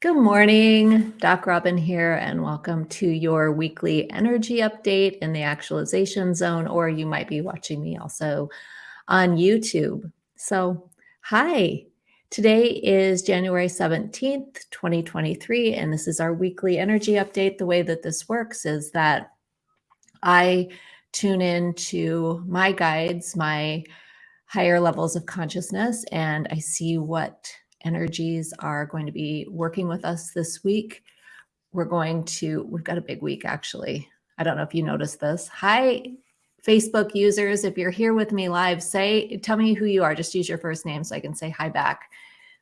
Good morning, Doc Robin here, and welcome to your weekly energy update in the actualization zone, or you might be watching me also on YouTube. So, hi, today is January 17th, 2023, and this is our weekly energy update. The way that this works is that I tune in to my guides, my higher levels of consciousness, and I see what energies are going to be working with us this week. We're going to, we've got a big week actually. I don't know if you noticed this. Hi, Facebook users. If you're here with me live, say, tell me who you are. Just use your first name so I can say hi back.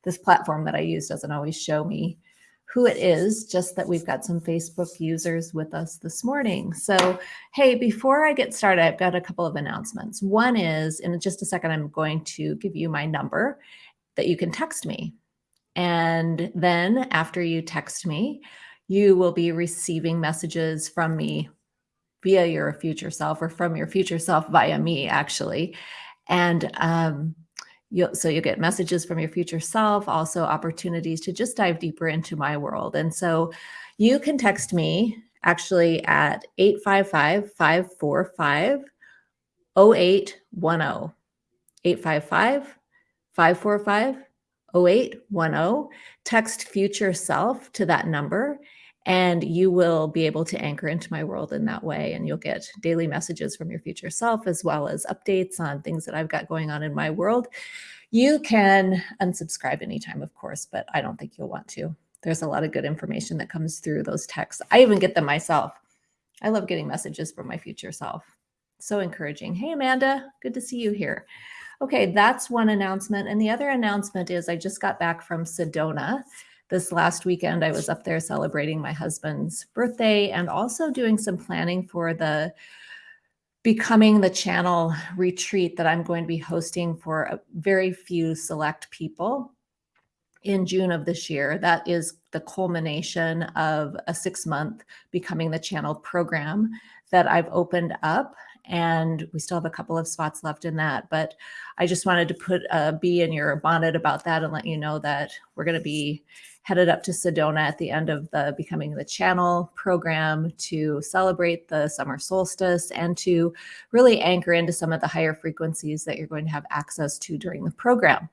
This platform that I use doesn't always show me who it is, just that we've got some Facebook users with us this morning. So, hey, before I get started, I've got a couple of announcements. One is, in just a second, I'm going to give you my number that you can text me. And then after you text me, you will be receiving messages from me via your future self or from your future self via me, actually. And um, you'll, so you'll get messages from your future self, also opportunities to just dive deeper into my world. And so you can text me actually at 855 545 0810. 855 545 0810. Text future self to that number and you will be able to anchor into my world in that way. And you'll get daily messages from your future self, as well as updates on things that I've got going on in my world. You can unsubscribe anytime, of course, but I don't think you'll want to. There's a lot of good information that comes through those texts. I even get them myself. I love getting messages from my future self. So encouraging. Hey, Amanda, good to see you here. Okay, that's one announcement. And the other announcement is I just got back from Sedona. This last weekend, I was up there celebrating my husband's birthday and also doing some planning for the becoming the channel retreat that I'm going to be hosting for a very few select people in June of this year. That is the culmination of a six month becoming the channel program that I've opened up and we still have a couple of spots left in that. But I just wanted to put a bee in your bonnet about that and let you know that we're going to be headed up to Sedona at the end of the Becoming the Channel program to celebrate the summer solstice and to really anchor into some of the higher frequencies that you're going to have access to during the program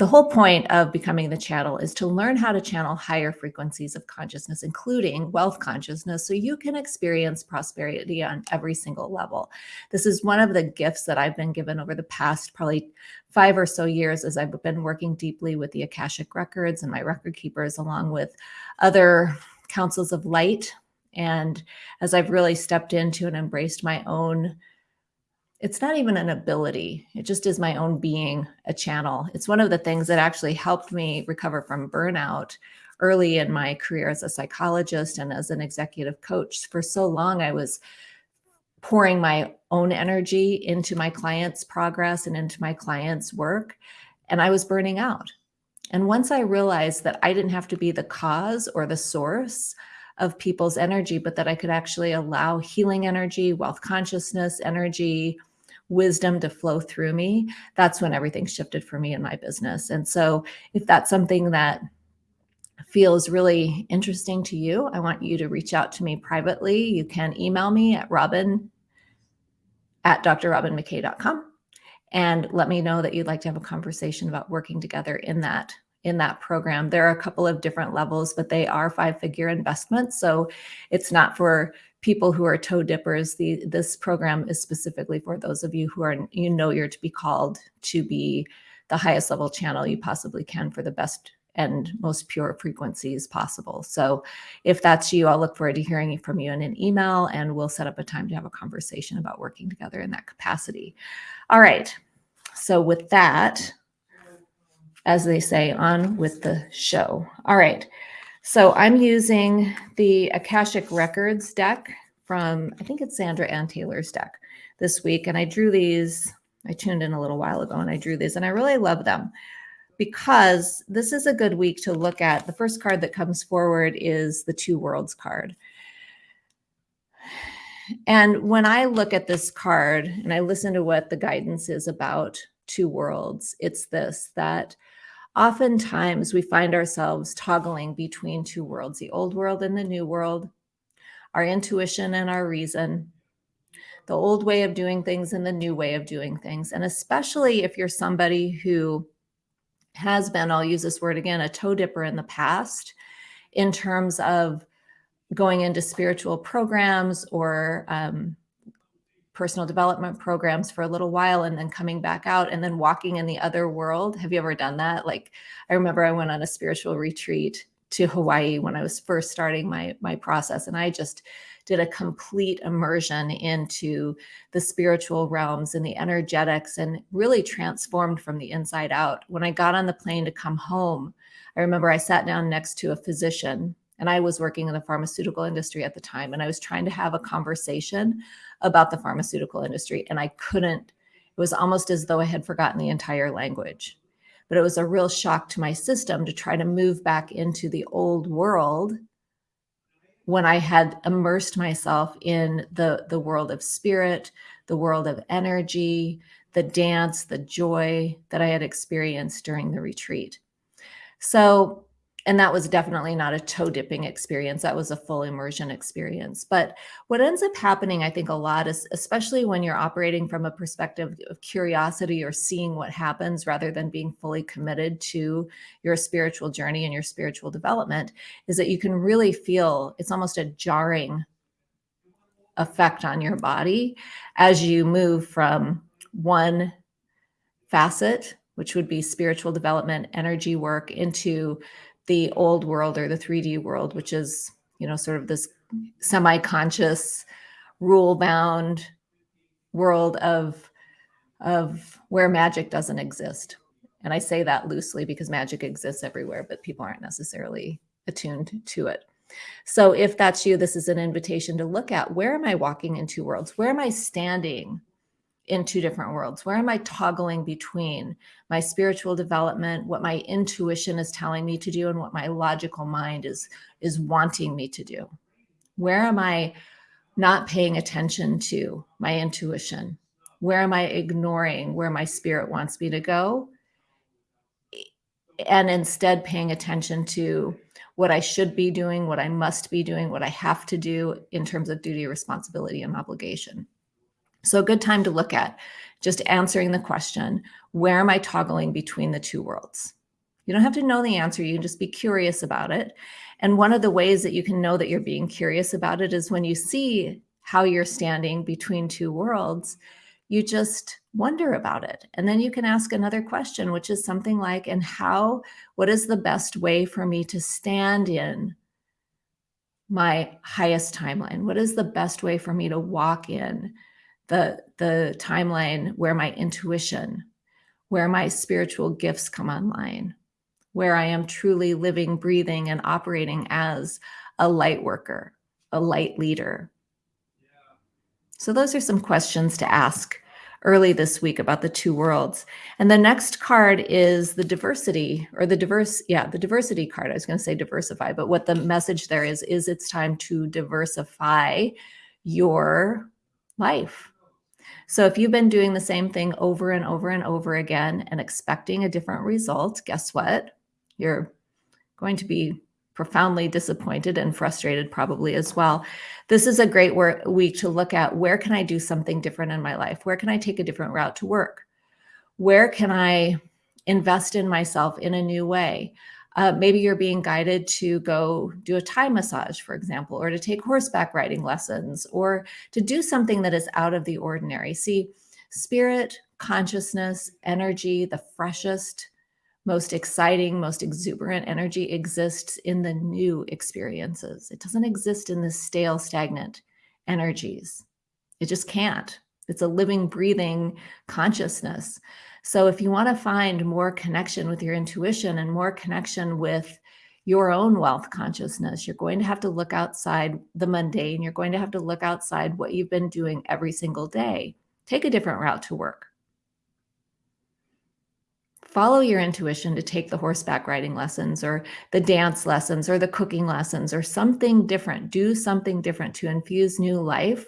the whole point of becoming the channel is to learn how to channel higher frequencies of consciousness, including wealth consciousness, so you can experience prosperity on every single level. This is one of the gifts that I've been given over the past probably five or so years as I've been working deeply with the Akashic records and my record keepers, along with other councils of light. And as I've really stepped into and embraced my own it's not even an ability. It just is my own being a channel. It's one of the things that actually helped me recover from burnout early in my career as a psychologist and as an executive coach. For so long, I was pouring my own energy into my clients' progress and into my clients' work, and I was burning out. And once I realized that I didn't have to be the cause or the source of people's energy, but that I could actually allow healing energy, wealth consciousness energy, wisdom to flow through me, that's when everything shifted for me in my business. And so if that's something that feels really interesting to you, I want you to reach out to me privately. You can email me at robin at drrobinmckay.com and let me know that you'd like to have a conversation about working together in that in that program. There are a couple of different levels, but they are five figure investments. So it's not for people who are toe dippers. The, this program is specifically for those of you who are, you know, you're to be called to be the highest level channel you possibly can for the best and most pure frequencies possible. So if that's you, I'll look forward to hearing from you in an email and we'll set up a time to have a conversation about working together in that capacity. All right. So with that, as they say, on with the show. All right. So I'm using the Akashic Records deck from, I think it's Sandra Anne Taylor's deck this week. And I drew these, I tuned in a little while ago and I drew these and I really love them because this is a good week to look at. The first card that comes forward is the Two Worlds card. And when I look at this card and I listen to what the guidance is about two worlds, it's this, that oftentimes we find ourselves toggling between two worlds, the old world and the new world, our intuition and our reason, the old way of doing things and the new way of doing things. And especially if you're somebody who has been, I'll use this word again, a toe dipper in the past in terms of going into spiritual programs or um, personal development programs for a little while and then coming back out and then walking in the other world. Have you ever done that? Like I remember I went on a spiritual retreat to Hawaii when I was first starting my my process and I just did a complete immersion into the spiritual realms and the energetics and really transformed from the inside out. When I got on the plane to come home, I remember I sat down next to a physician and I was working in the pharmaceutical industry at the time and I was trying to have a conversation about the pharmaceutical industry and I couldn't it was almost as though I had forgotten the entire language. But it was a real shock to my system to try to move back into the old world when I had immersed myself in the, the world of spirit, the world of energy, the dance, the joy that I had experienced during the retreat. So and that was definitely not a toe dipping experience. That was a full immersion experience. But what ends up happening, I think, a lot is, especially when you're operating from a perspective of curiosity or seeing what happens rather than being fully committed to your spiritual journey and your spiritual development, is that you can really feel it's almost a jarring effect on your body as you move from one facet, which would be spiritual development, energy work, into the old world or the 3D world, which is, you know, sort of this semi-conscious, rule-bound world of, of where magic doesn't exist. And I say that loosely because magic exists everywhere, but people aren't necessarily attuned to it. So if that's you, this is an invitation to look at where am I walking in two worlds? Where am I standing in two different worlds? Where am I toggling between my spiritual development, what my intuition is telling me to do, and what my logical mind is, is wanting me to do? Where am I not paying attention to my intuition? Where am I ignoring where my spirit wants me to go? And instead paying attention to what I should be doing, what I must be doing, what I have to do in terms of duty, responsibility, and obligation. So a good time to look at just answering the question, where am I toggling between the two worlds? You don't have to know the answer. You can just be curious about it. And one of the ways that you can know that you're being curious about it is when you see how you're standing between two worlds, you just wonder about it. And then you can ask another question, which is something like, and how, what is the best way for me to stand in my highest timeline? What is the best way for me to walk in the, the timeline where my intuition, where my spiritual gifts come online, where I am truly living, breathing, and operating as a light worker, a light leader. So those are some questions to ask early this week about the two worlds. And the next card is the diversity or the diverse, yeah, the diversity card. I was going to say diversify, but what the message there is, is it's time to diversify your life. So if you've been doing the same thing over and over and over again and expecting a different result, guess what? You're going to be profoundly disappointed and frustrated probably as well. This is a great week to look at where can I do something different in my life? Where can I take a different route to work? Where can I invest in myself in a new way? Uh, maybe you're being guided to go do a Thai massage, for example, or to take horseback riding lessons, or to do something that is out of the ordinary. See, spirit, consciousness, energy, the freshest, most exciting, most exuberant energy exists in the new experiences. It doesn't exist in the stale, stagnant energies. It just can't. It's a living, breathing consciousness. So if you want to find more connection with your intuition and more connection with your own wealth consciousness, you're going to have to look outside the mundane. You're going to have to look outside what you've been doing every single day. Take a different route to work. Follow your intuition to take the horseback riding lessons or the dance lessons or the cooking lessons or something different. Do something different to infuse new life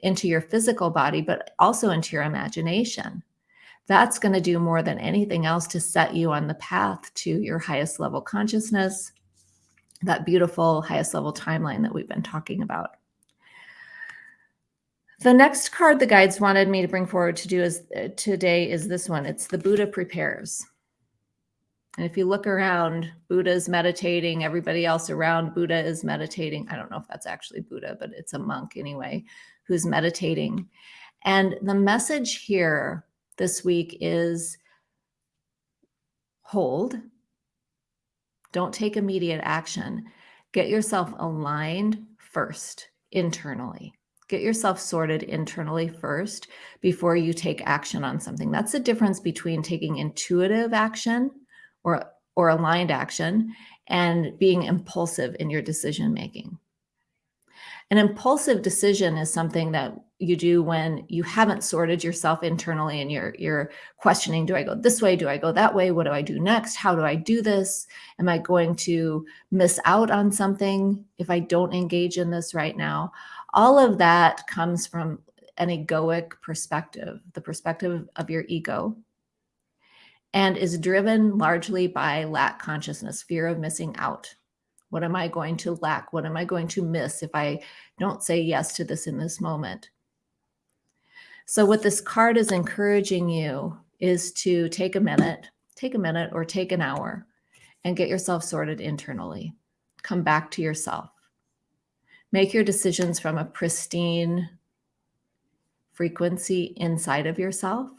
into your physical body, but also into your imagination. That's going to do more than anything else to set you on the path to your highest level consciousness, that beautiful highest level timeline that we've been talking about. The next card the guides wanted me to bring forward to do is uh, today is this one. It's the Buddha prepares. And if you look around, Buddha is meditating, everybody else around Buddha is meditating. I don't know if that's actually Buddha, but it's a monk anyway who's meditating. And the message here this week is hold, don't take immediate action. Get yourself aligned first internally. Get yourself sorted internally first before you take action on something. That's the difference between taking intuitive action or or aligned action and being impulsive in your decision making. An impulsive decision is something that you do when you haven't sorted yourself internally and you're you're questioning do I go this way do I go that way what do I do next how do I do this am I going to miss out on something if I don't engage in this right now all of that comes from an egoic perspective the perspective of your ego and is driven largely by lack consciousness, fear of missing out. What am I going to lack? What am I going to miss if I don't say yes to this in this moment? So, what this card is encouraging you is to take a minute, take a minute or take an hour and get yourself sorted internally. Come back to yourself. Make your decisions from a pristine frequency inside of yourself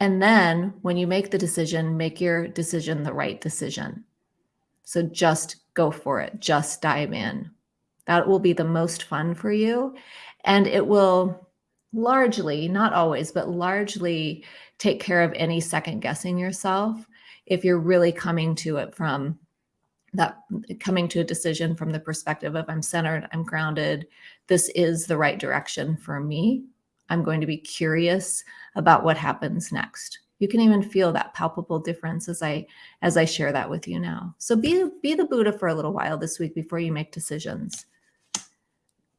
and then when you make the decision, make your decision the right decision. So just go for it, just dive in. That will be the most fun for you. And it will largely, not always, but largely take care of any second guessing yourself if you're really coming to it from that coming to a decision from the perspective of I'm centered, I'm grounded, this is the right direction for me. I'm going to be curious about what happens next. You can even feel that palpable difference as I as I share that with you now. So be be the Buddha for a little while this week before you make decisions.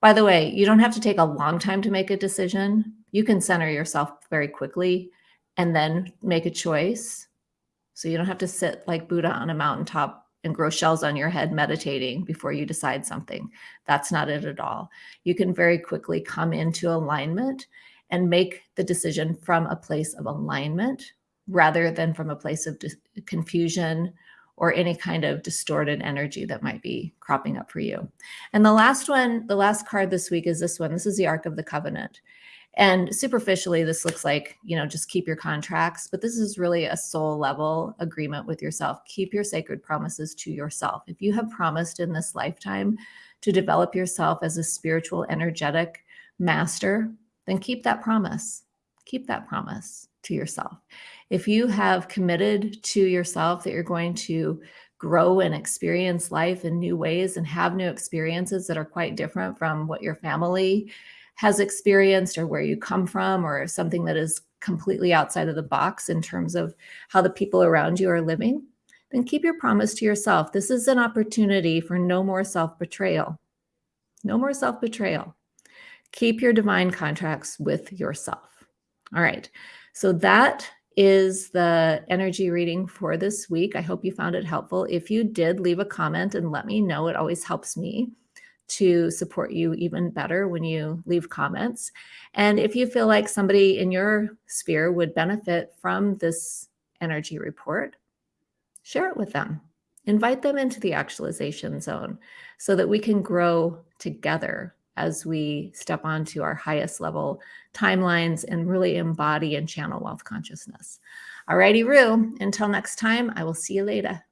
By the way, you don't have to take a long time to make a decision. You can center yourself very quickly and then make a choice. So you don't have to sit like Buddha on a mountaintop and grow shells on your head meditating before you decide something. That's not it at all. You can very quickly come into alignment and make the decision from a place of alignment rather than from a place of confusion or any kind of distorted energy that might be cropping up for you. And the last one, the last card this week is this one. This is the Ark of the Covenant. And superficially, this looks like, you know, just keep your contracts, but this is really a soul level agreement with yourself. Keep your sacred promises to yourself. If you have promised in this lifetime to develop yourself as a spiritual, energetic master, then keep that promise. Keep that promise to yourself. If you have committed to yourself that you're going to grow and experience life in new ways and have new experiences that are quite different from what your family has experienced or where you come from or something that is completely outside of the box in terms of how the people around you are living, then keep your promise to yourself. This is an opportunity for no more self betrayal. No more self betrayal. Keep your divine contracts with yourself. All right. So that is the energy reading for this week. I hope you found it helpful. If you did, leave a comment and let me know. It always helps me to support you even better when you leave comments. And if you feel like somebody in your sphere would benefit from this energy report, share it with them. Invite them into the actualization zone so that we can grow together as we step onto our highest level timelines and really embody and channel wealth consciousness. Alrighty, Rue, until next time, I will see you later.